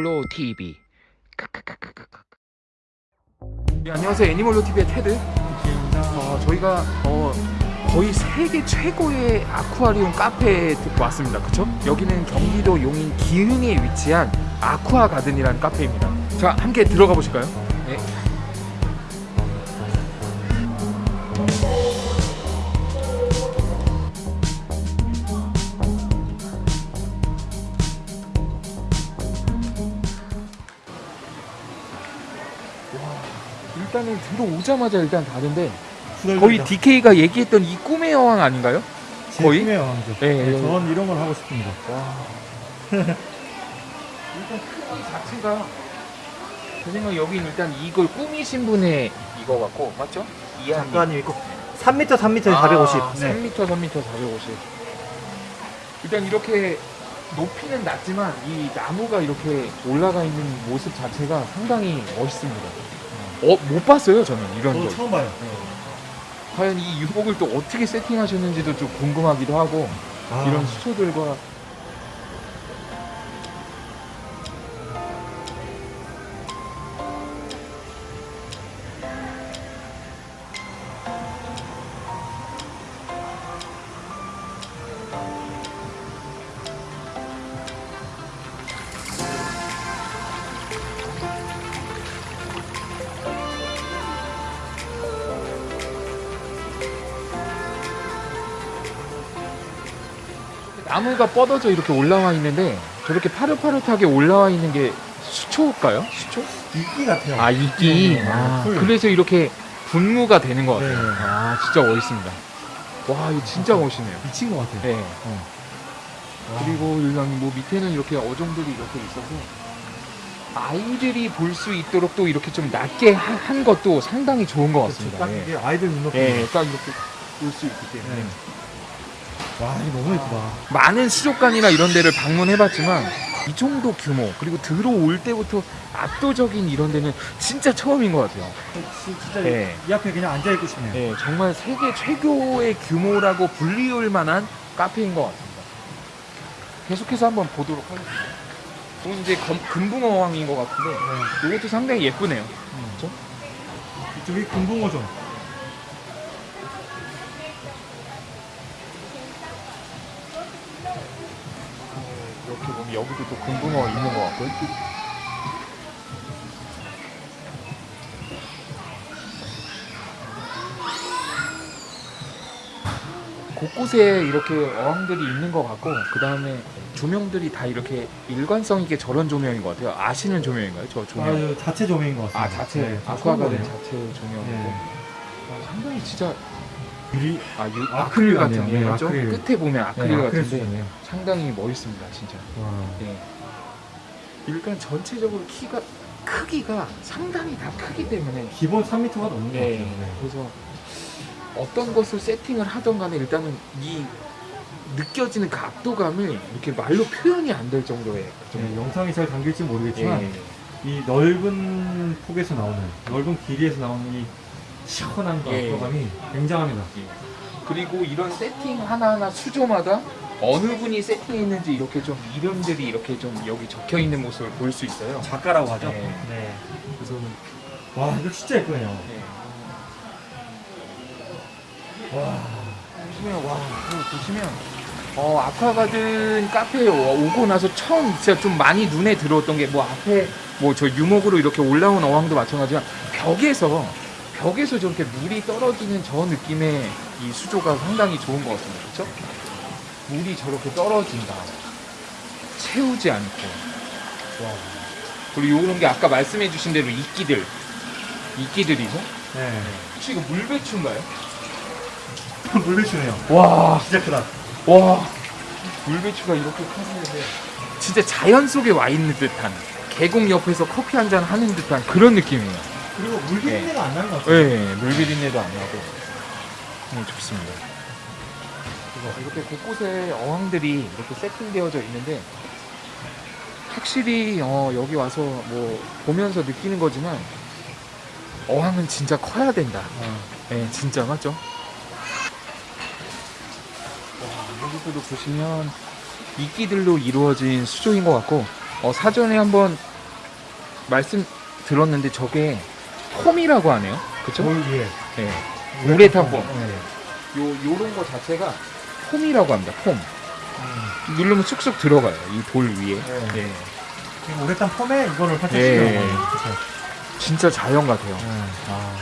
애니몰로 TV. 네, 안녕하세요. 애니몰로 TV의 테드. 어, 저희가 어, 거의 세계 최고의 아쿠아리움 카페에 왔습니다. 그쵸? 여기는 경기도 용인 기흥에 위치한 아쿠아 가든이라는 카페입니다. 자, 함께 들어가 보실까요? 일단은 들어오자마자 일단 다른데 거의 DK가 얘기했던 이 꿈의 여왕 아닌가요? 제 거의? 꿈의 왕이죠. 네, 네, 여기. 전 이런 걸 하고 싶습니다. 일단 크기 자체가 제 생각 여긴 일단 이걸 꾸미신 분의 이거 같고 맞죠? 이한님. 작가님 있고 3m, 3m, 450. 아, 네. 3m, 3m, 450. 일단 이렇게 높이는 낮지만 이 나무가 이렇게 올라가 있는 모습 자체가 상당히 멋있습니다. 어, 못 봤어요, 저는 이런 적. 처음 봐요. 네. 과연 이 유목을 또 어떻게 세팅하셨는지도 좀 궁금하기도 하고 아, 이런 수초들과 나무가 뻗어져 이렇게 올라와 있는데 저렇게 파릇파릇하게 올라와 있는 게 수초일까요? 수초? 이끼 같아요. 아 이끼. 네, 아, 풀. 그래서 이렇게 분무가 되는 것 같아요. 네. 아 진짜 멋있습니다. 와 이거 진짜 멋있네요. 미친 것 같아요. 네. 와. 그리고 일단 뭐 밑에는 이렇게 어종들이 이렇게 있어서 아이들이 볼 수 있도록 또 이렇게 좀 낮게 하- 한 것도 상당히 좋은 것 그렇죠. 같습니다. 딱 예. 이게 아이들 눈높이. 예, 딱 이렇게 볼 수 있기 때문에 네. 와, 이거 너무 예쁘다. 많은 수족관이나 이런 데를 방문해봤지만 이 정도 규모 그리고 들어올 때부터 압도적인 이런 데는 진짜 처음인 것 같아요. 지- 진짜 네. 이 앞에 그냥 앉아있고 싶네요. 네, 정말 세계 최고의 규모라고 불리울 만한 카페인 것 같습니다. 계속해서 한번 보도록 하겠습니다. 이건 이제 검- 금붕어왕인 것 같은데 네. 이것도 상당히 예쁘네요. 그렇죠? 이쪽이 금붕어죠. 여기도 또 금붕어 있는 것 같고요. 곳곳에 이렇게 어항들이 있는 것 같고 그 다음에 조명들이 다 이렇게 일관성 있게 저런 조명인 것 같아요. 아시는 조명인가요? 저 조명? 아, 이거 자체 조명인 것 같습니다. 아 자체 네, 저 아쿠아가든 처음 자체 조명이고 네. 아, 상당히 진짜. 유리. 아, 유, 아크릴 아크릴 같은 같네요. 예, 네, 맞죠? 아크릴. 끝에 보면 아크릴 네, 같은데 수준이에요. 상당히 멋있습니다 진짜 와. 예. 일단 전체적으로 키가 크기가 상당히 다 크기 때문에 기본 3m가 넘는 것 예, 같아요. 네. 그래서 어떤 것을 세팅을 하던 간에 일단은 이 느껴지는 그 압도감을 이렇게 말로 표현이 안 될 정도의 그 네, 정도. 영상이 잘 담길지 모르겠지만 예. 이 넓은 폭에서 나오는 넓은 길이에서 나오는 이 시원한 그 예. 압도감이 굉장합니다. 그리고 이런 세팅 하나하나 수조마다 어느 분이 세팅했는지 이렇게 좀 이름들이 이렇게 좀 여기 적혀 있는 모습을 볼 수 있어요. 작가라고 하죠. 네. 네. 그래서 와 이거 진짜 예쁘네요. 네. 와. 보시면 와 보시면 어 아쿠아가든 카페에 오- 오고 나서 처음 진짜 좀 많이 눈에 들어왔던 게 뭐 앞에 뭐 저 유목으로 이렇게 올라온 어항도 마찬가지지만 벽에서 벽에서 저렇게 물이 떨어지는 저 느낌의 이 수조가 상당히 좋은 것 같습니다. 그렇죠? 물이 저렇게 떨어진다. 채우지 않고. 와. 그리고 이런 게 아까 말씀해 주신 대로 이끼들, 이끼들이죠? 네. 혹시 이거 물배추인가요? 물배추네요. 와. 진짜 크다. 와 물배추가 이렇게 커지는데 진짜 자연 속에 와 있는 듯한 계곡 옆에서 커피 한 잔 하는 듯한 그런 느낌이에요. 그리고 물 네. 비린내가 안 나는 것 같아요. 네, 물 비린내도 안 나고 네, 좋습니다. 이렇게 곳곳에 어항들이 이렇게 세팅되어져 있는데 확실히 어, 여기 와서 뭐 보면서 느끼는 거지만 어항은 진짜 커야 된다. 어. 네, 진짜 맞죠? 와, 여기서도 보시면 이끼들로 이루어진 수조인 것 같고 어, 사전에 한번 말씀 들었는데 저게 폼이라고 하네요. 그쵸? 돌 위에. 네. 우레탄 폼. 네. 요, 요런 거 자체가 폼이라고 합니다. 폼. 음. 누르면 쑥쑥 들어가요. 이 돌 위에. 네. 네. 지금 우레탄 폼에 이거를 예. 씌워요. 그쵸. 진짜 자연 같아요. 네. 아.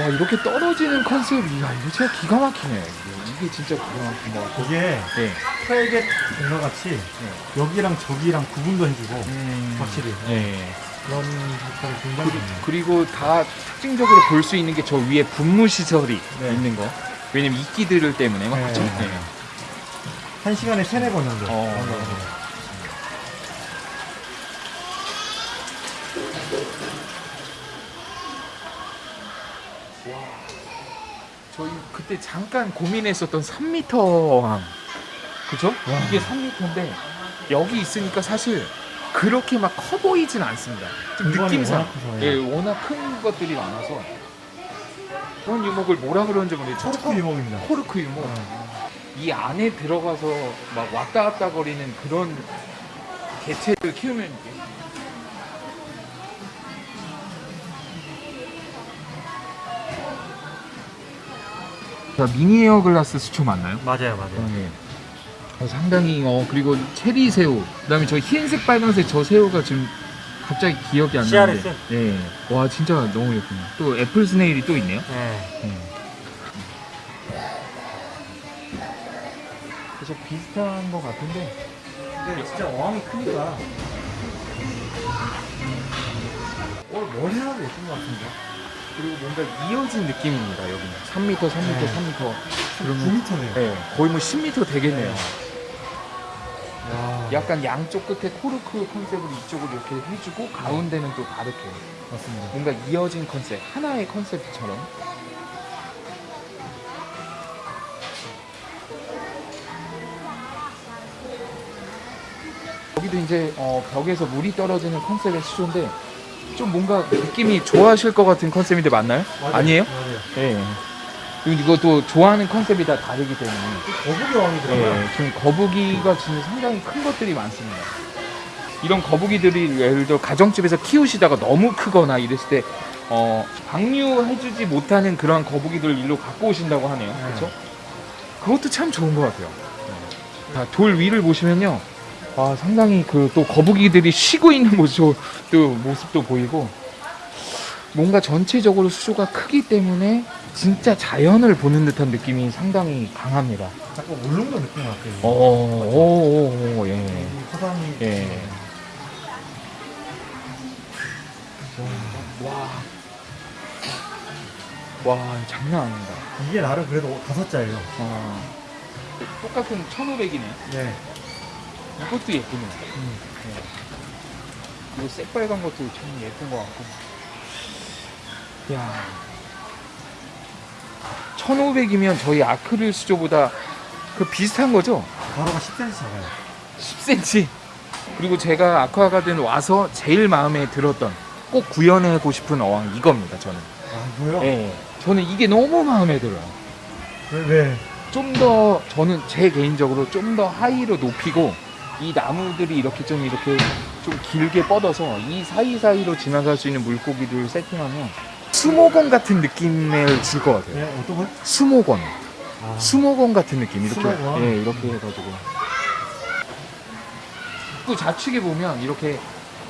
와, 이렇게 떨어지는 컨셉이, 야, 이거 진짜 기가 막히네. 이게, 이게 진짜 기가 막힌 것 같아요. 이게 네. 프레겟 공과 같이 여기랑 저기랑 구분도 해주고 음, 확실히. 네. 그런 효과가 굉장히. 그리고 다 특징적으로 볼 수 있는 게 저 위에 분무 시설이 네. 있는 거. 왜냐면 이끼들 때문에 막 네. 그쵸? 네. 한 시간에 세네 번 정도. 어. 그런 거 같아요. 저희 그때 잠깐 고민했었던 3m 항. 그죠? 이게 3m인데 여기 있으니까 사실 그렇게 막 커 보이진 않습니다. 좀 느낌상. 워낙 예, 예. 워낙 큰 것들이 많아서 그런 유목을 뭐라 그러는지 모르겠어요. 코르크 유목입니다. 코르크 유목. 이 안에 들어가서 막 왔다 갔다 거리는 그런 개체를 키우면 이게 자, mini hairgrass 수초 맞나요? 맞아요, 맞아요. 네. 어, 상당히 어 그리고 체리 새우 그다음에 저 흰색 빨간색 저 새우가 지금 갑자기 기억이 안 나는데 CRS? 네. 와 진짜 너무 예쁘네요 또 apple snail이 또 있네요 네. 네. 그래서 비슷한 것 같은데 근데 진짜 어항이 크니까 오늘 뭘 해놔도 예쁜 것 같은데. 그리고 뭔가 이어진 느낌입니다 여기는 3m 3m 네. 3m 그러면 9m네요. 네, 거의 뭐 10m 되겠네요 와. 약간 양쪽 끝에 코르크 컨셉을 이쪽으로 이렇게 해주고 가운데는 또 다르게 맞습니다. 뭔가 이어진 컨셉 하나의 컨셉처럼 여기도 이제 어, 벽에서 물이 떨어지는 컨셉의 수조인데 좀 뭔가 느낌이 좋아하실 것 같은 컨셉인데 맞나요? 맞아요. 아니에요? 맞아요. 네. 이것도 좋아하는 컨셉이 다 다르기 때문에 거북이 어항이더라고요. 네, 지금 거북이가 지금 상당히 큰 것들이 많습니다. 이런 거북이들이 예를 들어 가정집에서 키우시다가 너무 크거나 이랬을 때 어, 방류해주지 못하는 그런 거북이들 일로 갖고 오신다고 하네요. 네. 그렇죠? 그것도 참 좋은 것 같아요. 자, 돌 위를 보시면요. 아, 상당히 그 또 거북이들이 쉬고 있는 모습도, 모습도 보이고 뭔가 전체적으로 수조가 크기 때문에 진짜 자연을 보는 듯한 느낌이 상당히 강합니다. 자꾸 울릉도 느낌 같아요. 어, 오, 오, 오, 예. 이 화산이. 예. 와. 와, 장난 아닙니다. 이게 나름 그래도 다섯 자예요. 어. 똑같은 1500이네. 네. 이것도 예쁘네. 음. 이거 새빨간 것도 참 예쁜 것 같고. 야 1500이면 저희 아크릴 수조보다 그 비슷한 거죠? 가로가 10cm 작아요. 10cm. 그리고 제가 아쿠아가든 와서 제일 마음에 들었던 꼭 구현하고 싶은 어항 이겁니다, 저는. 아, 이거요? 예. 저는 이게 너무 마음에 들어요. 왜, 왜? 좀 더 저는 제 개인적으로 좀 더 하이로 높이고 이 나무들이 이렇게 좀 이렇게 좀 길게 뻗어서 이 사이사이로 지나갈 수 있는 물고기들 세팅하면 수목원 같은 느낌을 줄 것 같아요. 네, 어떤 걸? 수목원. 아, 수목원 같은 느낌. 이렇게 수목원? 예, 이렇게 해가지고. 또 좌측에 보면 이렇게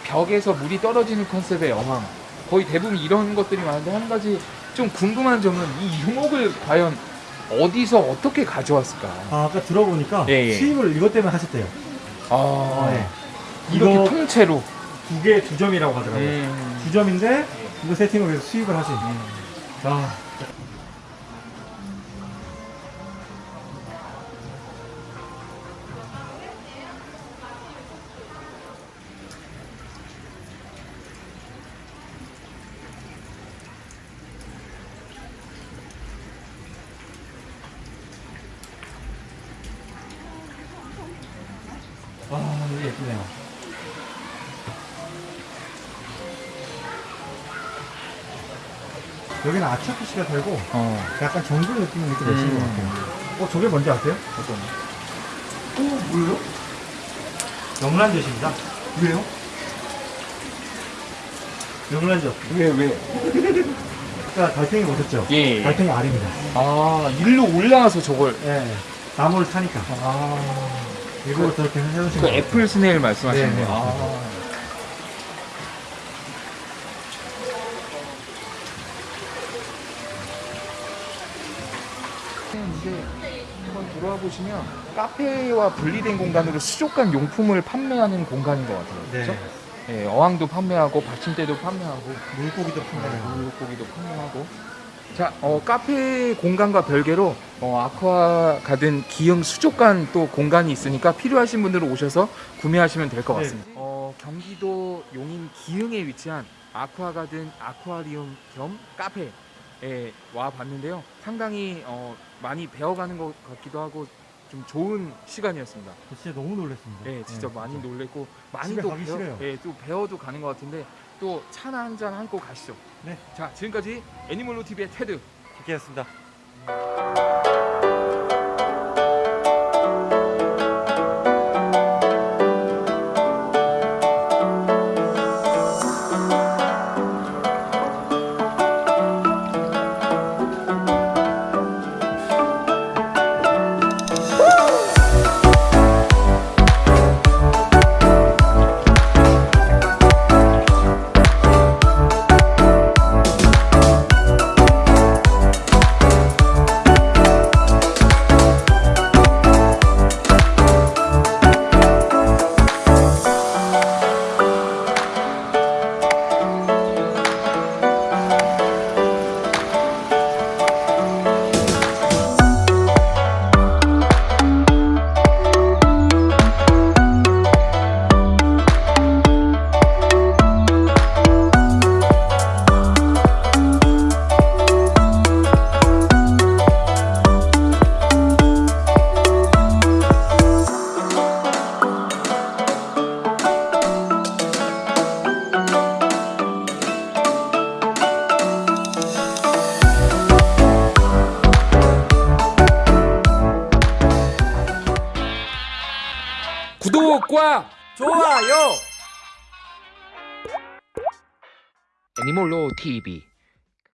벽에서 물이 떨어지는 컨셉의 어항. 거의 대부분 이런 것들이 많은데 한 가지 좀 궁금한 점은 이 유목을 과연 어디서 어떻게 가져왔을까? 아, 아까 들어보니까 예, 예. 수입을 이것 때문에 하셨대요. 아, 네. 이렇게 이거 통째로. 두 개 두 점이라고 하더라고요. 음. 두 점인데 이거 세팅을 위해서 수입을 하신. 아, 아, 이게 예쁘네요. 여기는 아차쿠시가 살고 어, 약간 정글 느낌을 이렇게 내시는 음. 것 같아요. 어, 저게 뭔지 아세요? 어떤? 어, 뭐예요? 명란젓입니다. 왜요? 명란젓. 왜 왜? 아까 달팽이 보셨죠? 예. 달팽이 알입니다. 아 일로 올라와서 저걸. 예. 나무를 타니까. 아. 일부러 저렇게 해놓으신 그 거예요. 애플 스네일 말씀하시는 네, 네. 거예요. 아. 이제 한번 들어와 보시면 카페와 분리된 공간으로 수족관 용품을 판매하는 공간인 것 같아요. 네. 그렇죠? 예, 어항도 판매하고 받침대도 판매하고 물고기도 판매해요. 물고기도 판매하고. 자, 어, 카페 공간과 별개로 어, 아쿠아 가든 기흥 수족관 또 공간이 있으니까 필요하신 분들은 오셔서 구매하시면 될것 네. 같습니다. 어, 경기도 용인 기흥에 위치한 아쿠아 가든 아쿠아리움 겸 카페에 와 봤는데요. 상당히 어, 많이 배워가는 것 같기도 하고 좀 좋은 시간이었습니다. 저 진짜 너무 놀랐습니다. 네, 진짜 예, 많이 진짜. 놀랬고 많이 또 배워, 싫어요. 예, 또 배워도 가는 것 같은데 또 차나 한잔 하고 가시죠. 네. 자, 지금까지 애니멀로 TV의 테드. 기대했습니다. 좋아요. 애니멀로 TV.